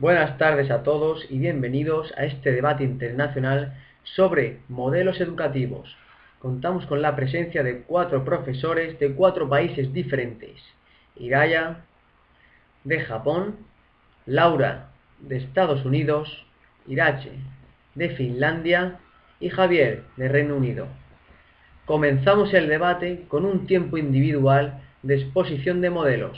Buenas tardes a todos y bienvenidos a este debate internacional sobre modelos educativos. Contamos con la presencia de cuatro profesores de cuatro países diferentes. Iraya, de Japón, Laura, de Estados Unidos, Irache, de Finlandia y Javier, de Reino Unido. Comenzamos el debate con un tiempo individual de exposición de modelos.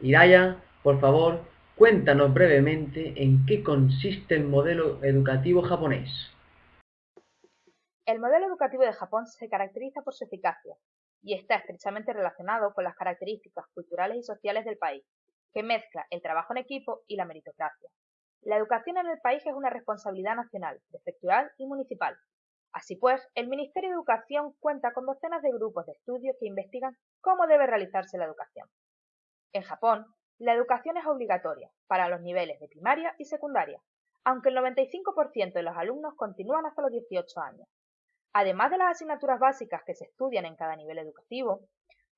Iraya, por favor, cuéntanos brevemente en qué consiste el modelo educativo japonés. El modelo educativo de Japón se caracteriza por su eficacia y está estrechamente relacionado con las características culturales y sociales del país, que mezcla el trabajo en equipo y la meritocracia. La educación en el país es una responsabilidad nacional, prefectural y municipal, Así pues, el Ministerio de Educación cuenta con docenas de grupos de estudio que investigan cómo debe realizarse la educación. En Japón, la educación es obligatoria para los niveles de primaria y secundaria, aunque el 95% de los alumnos continúan hasta los 18 años. Además de las asignaturas básicas que se estudian en cada nivel educativo,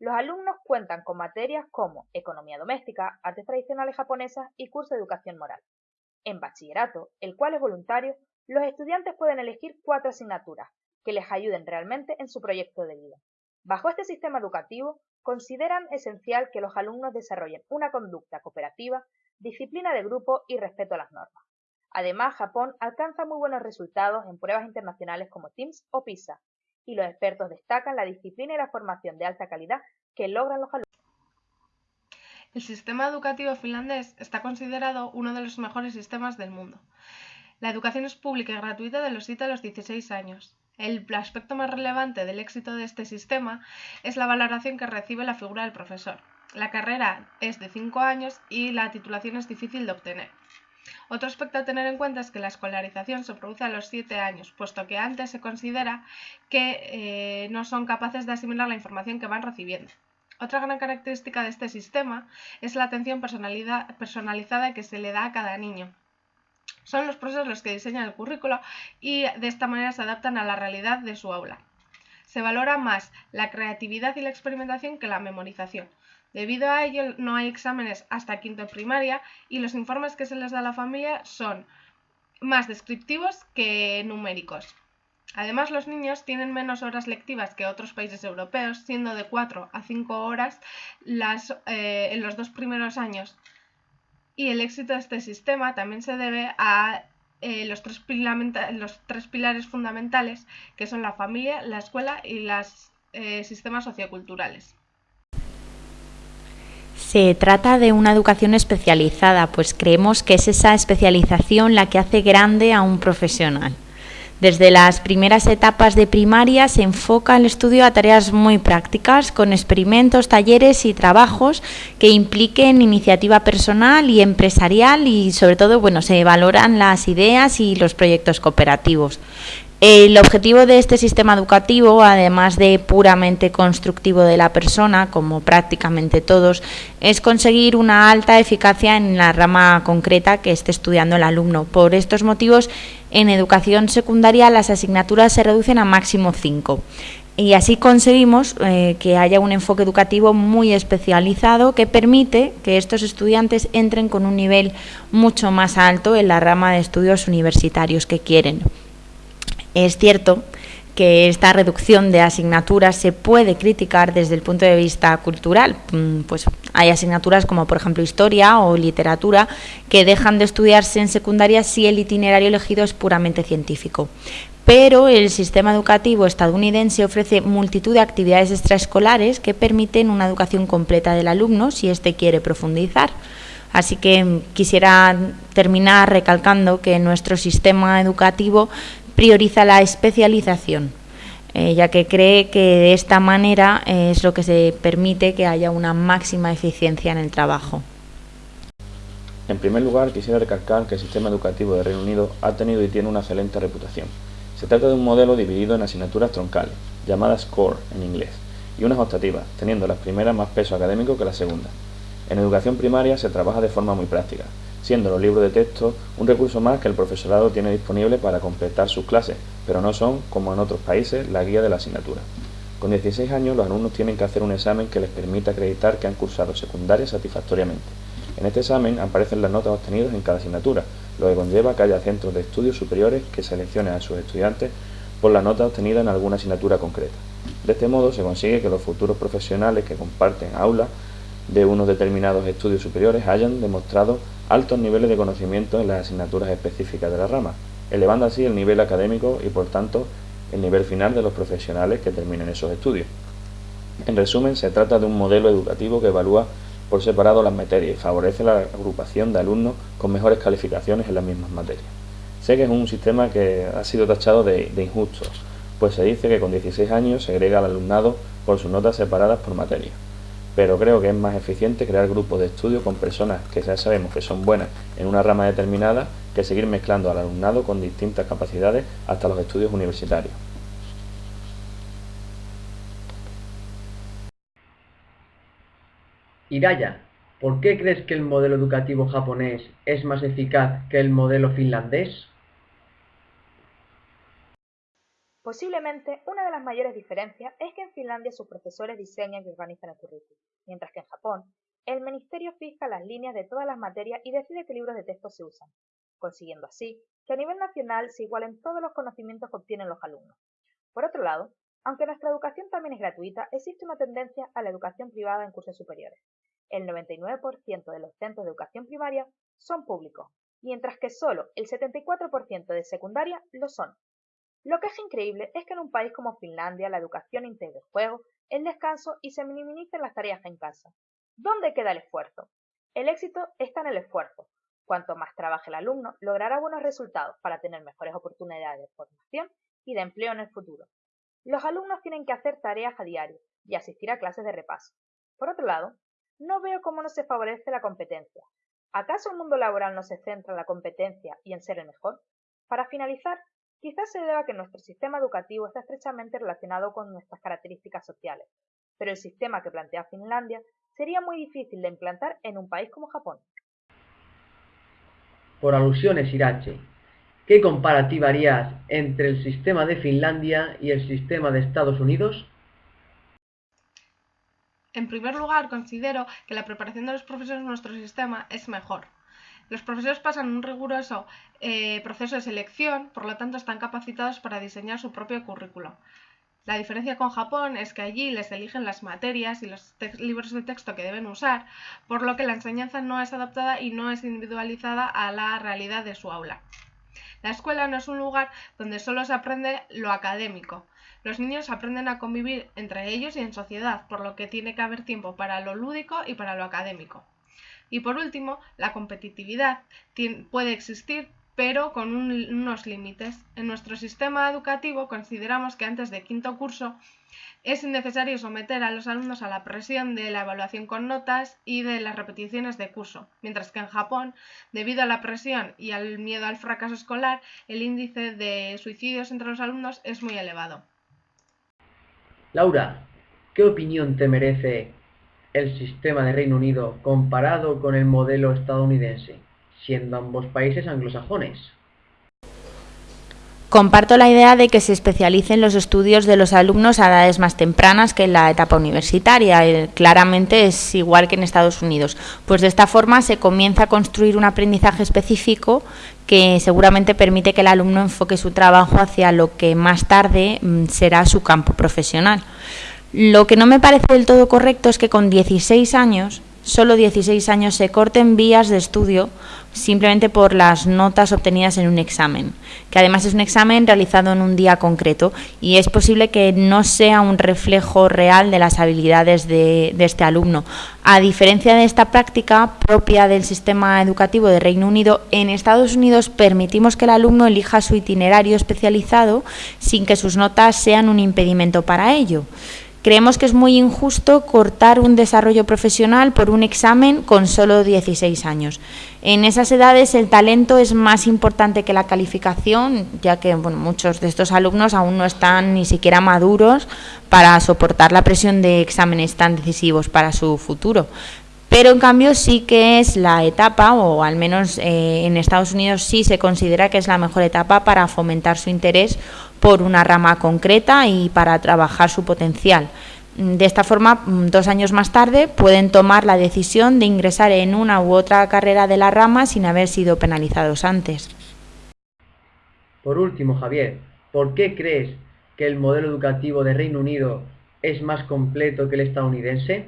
los alumnos cuentan con materias como economía doméstica, artes tradicionales japonesas y curso de educación moral. En bachillerato, el cual es voluntario, los estudiantes pueden elegir cuatro asignaturas que les ayuden realmente en su proyecto de vida. Bajo este sistema educativo, consideran esencial que los alumnos desarrollen una conducta cooperativa, disciplina de grupo y respeto a las normas. Además, Japón alcanza muy buenos resultados en pruebas internacionales como TIMSS o PISA, y los expertos destacan la disciplina y la formación de alta calidad que logran los alumnos. El sistema educativo finlandés está considerado uno de los mejores sistemas del mundo. La educación es pública y gratuita de los 7 a los 16 años. El aspecto más relevante del éxito de este sistema es la valoración que recibe la figura del profesor. La carrera es de 5 años y la titulación es difícil de obtener. Otro aspecto a tener en cuenta es que la escolarización se produce a los 7 años, puesto que antes se considera que eh, no son capaces de asimilar la información que van recibiendo. Otra gran característica de este sistema es la atención personalizada que se le da a cada niño. Son los profesores los que diseñan el currículo y de esta manera se adaptan a la realidad de su aula. Se valora más la creatividad y la experimentación que la memorización. Debido a ello, no hay exámenes hasta quinto de primaria y los informes que se les da a la familia son más descriptivos que numéricos. Además, los niños tienen menos horas lectivas que otros países europeos, siendo de 4 a 5 horas eh, en los dos primeros años y el éxito de este sistema también se debe a eh, los, tres pilares fundamentales que son la familia, la escuela y los eh, sistemas socioculturales. Se trata de una educación especializada, pues creemos que es esa especialización la que hace grande a un profesional. Desde las primeras etapas de primaria se enfoca el estudio a tareas muy prácticas, con experimentos, talleres y trabajos que impliquen iniciativa personal y empresarial y sobre todo bueno, se valoran las ideas y los proyectos cooperativos. El objetivo de este sistema educativo, además de puramente constructivo de la persona, como prácticamente todos, es conseguir una alta eficacia en la rama concreta que esté estudiando el alumno. Por estos motivos, en educación secundaria las asignaturas se reducen a máximo cinco. Y así conseguimos eh, que haya un enfoque educativo muy especializado que permite que estos estudiantes entren con un nivel mucho más alto en la rama de estudios universitarios que quieren. Es cierto que esta reducción de asignaturas se puede criticar desde el punto de vista cultural. Mm, pues hay asignaturas como por ejemplo historia o literatura que dejan de estudiarse en secundaria si el itinerario elegido es puramente científico. Pero el sistema educativo estadounidense ofrece multitud de actividades extraescolares que permiten una educación completa del alumno si éste quiere profundizar. Así que quisiera terminar recalcando que nuestro sistema educativo prioriza la especialización, eh, ya que cree que de esta manera eh, es lo que se permite que haya una máxima eficiencia en el trabajo. En primer lugar, quisiera recalcar que el sistema educativo de Reino Unido ha tenido y tiene una excelente reputación. Se trata de un modelo dividido en asignaturas troncales, llamadas core en inglés, y unas optativas, teniendo las primeras más peso académico que las segundas. En educación primaria se trabaja de forma muy práctica, siendo los libros de texto un recurso más que el profesorado tiene disponible para completar sus clases, pero no son, como en otros países, la guía de la asignatura. Con 16 años los alumnos tienen que hacer un examen que les permita acreditar que han cursado secundaria satisfactoriamente. En este examen aparecen las notas obtenidas en cada asignatura, lo que conlleva que haya centros de estudios superiores que seleccionen a sus estudiantes por la nota obtenida en alguna asignatura concreta. De este modo se consigue que los futuros profesionales que comparten aula de unos determinados estudios superiores hayan demostrado altos niveles de conocimiento en las asignaturas específicas de la rama, elevando así el nivel académico y por tanto el nivel final de los profesionales que terminen esos estudios. En resumen, se trata de un modelo educativo que evalúa por separado las materias y favorece la agrupación de alumnos con mejores calificaciones en las mismas materias. Sé que es un sistema que ha sido tachado de, injusto, pues se dice que con 16 años se agrega al alumnado por sus notas separadas por materia. Pero creo que es más eficiente crear grupos de estudio con personas que ya sabemos que son buenas en una rama determinada que seguir mezclando al alumnado con distintas capacidades hasta los estudios universitarios. Hiraya, ¿por qué crees que el modelo educativo japonés es más eficaz que el modelo finlandés? Posiblemente una de las mayores diferencias es que en Finlandia sus profesores diseñan y organizan el currículum, mientras que en Japón el ministerio fija las líneas de todas las materias y decide qué libros de texto se usan, consiguiendo así que a nivel nacional se igualen todos los conocimientos que obtienen los alumnos. Por otro lado, aunque nuestra educación también es gratuita, existe una tendencia a la educación privada en cursos superiores. El 99% de los centros de educación primaria son públicos, mientras que solo el 74% de secundaria lo son. Lo que es increíble es que en un país como Finlandia la educación integra el juego, el descanso y se minimicen las tareas en casa. ¿Dónde queda el esfuerzo? El éxito está en el esfuerzo. Cuanto más trabaje el alumno, logrará buenos resultados para tener mejores oportunidades de formación y de empleo en el futuro. Los alumnos tienen que hacer tareas a diario y asistir a clases de repaso. Por otro lado, no veo cómo no se favorece la competencia. ¿Acaso el mundo laboral no se centra en la competencia y en ser el mejor? Para finalizar, quizás se deba a que nuestro sistema educativo está estrechamente relacionado con nuestras características sociales, pero el sistema que plantea Finlandia sería muy difícil de implantar en un país como Japón. Por alusiones, Irache, ¿Qué comparativa harías entre el sistema de Finlandia y el sistema de Estados Unidos? En primer lugar, considero que la preparación de los profesores en nuestro sistema es mejor. Los profesores pasan un riguroso eh, proceso de selección, por lo tanto están capacitados para diseñar su propio currículo. La diferencia con Japón es que allí les eligen las materias y los libros de texto que deben usar, por lo que la enseñanza no es adaptada y no es individualizada a la realidad de su aula. La escuela no es un lugar donde solo se aprende lo académico. Los niños aprenden a convivir entre ellos y en sociedad, por lo que tiene que haber tiempo para lo lúdico y para lo académico. Y por último, la competitividad puede existir, pero con unos límites. En nuestro sistema educativo consideramos que antes de quinto curso es innecesario someter a los alumnos a la presión de la evaluación con notas y de las repeticiones de curso, mientras que en Japón, debido a la presión y al miedo al fracaso escolar, el índice de suicidios entre los alumnos es muy elevado. Laura, ¿qué opinión te merece el sistema de Reino Unido comparado con el modelo estadounidense, siendo ambos países anglosajones? Comparto la idea de que se especialicen los estudios de los alumnos a edades más tempranas que en la etapa universitaria. Claramente es igual que en Estados Unidos. Pues de esta forma se comienza a construir un aprendizaje específico que seguramente permite que el alumno enfoque su trabajo hacia lo que más tarde mm, será su campo profesional. Lo que no me parece del todo correcto es que con 16 años solo 16 años se corten vías de estudio simplemente por las notas obtenidas en un examen, que además es un examen realizado en un día concreto y es posible que no sea un reflejo real de las habilidades de, este alumno. A diferencia de esta práctica propia del sistema educativo de Reino Unido, en Estados Unidos permitimos que el alumno elija su itinerario especializado sin que sus notas sean un impedimento para ello. Creemos que es muy injusto cortar un desarrollo profesional por un examen con solo 16 años. En esas edades el talento es más importante que la calificación, ya que bueno, muchos de estos alumnos aún no están ni siquiera maduros para soportar la presión de exámenes tan decisivos para su futuro. Pero en cambio sí que es la etapa, o al menos eh, en Estados Unidos sí se considera que es la mejor etapa para fomentar su interés por una rama concreta y para trabajar su potencial. De esta forma, mm, dos años más tarde, pueden tomar la decisión de ingresar en una u otra carrera de la rama sin haber sido penalizados antes. Por último, Javier, ¿por qué crees que el modelo educativo de Reino Unido es más completo que el estadounidense?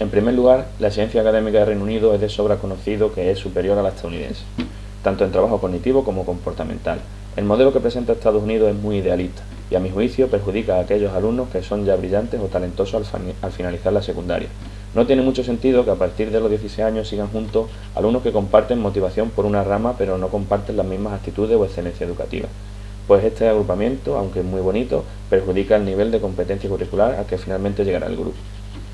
En primer lugar, la ciencia académica de Reino Unido es de sobra conocido que es superior a la estadounidense, tanto en trabajo cognitivo como comportamental. El modelo que presenta Estados Unidos es muy idealista y a mi juicio perjudica a aquellos alumnos que son ya brillantes o talentosos al, finalizar la secundaria. No tiene mucho sentido que a partir de los 16 años sigan juntos alumnos que comparten motivación por una rama pero no comparten las mismas actitudes o excelencia educativa. Pues este agrupamiento, aunque es muy bonito, perjudica el nivel de competencia curricular al que finalmente llegará el grupo.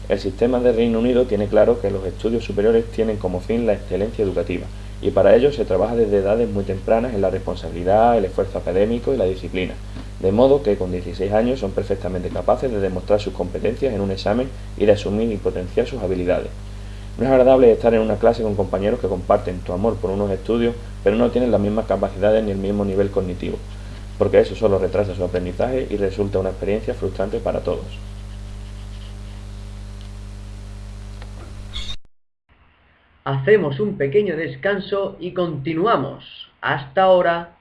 El sistema de Reino Unido tiene claro que los estudios superiores tienen como fin la excelencia educativa y para ello se trabaja desde edades muy tempranas en la responsabilidad, el esfuerzo académico y la disciplina, de modo que con 16 años son perfectamente capaces de demostrar sus competencias en un examen y de asumir y potenciar sus habilidades. No es agradable estar en una clase con compañeros que comparten tu amor por unos estudios, pero no tienen las mismas capacidades ni el mismo nivel cognitivo, porque eso solo retrasa su aprendizaje y resulta una experiencia frustrante para todos. Hacemos un pequeño descanso y continuamos. Hasta ahora.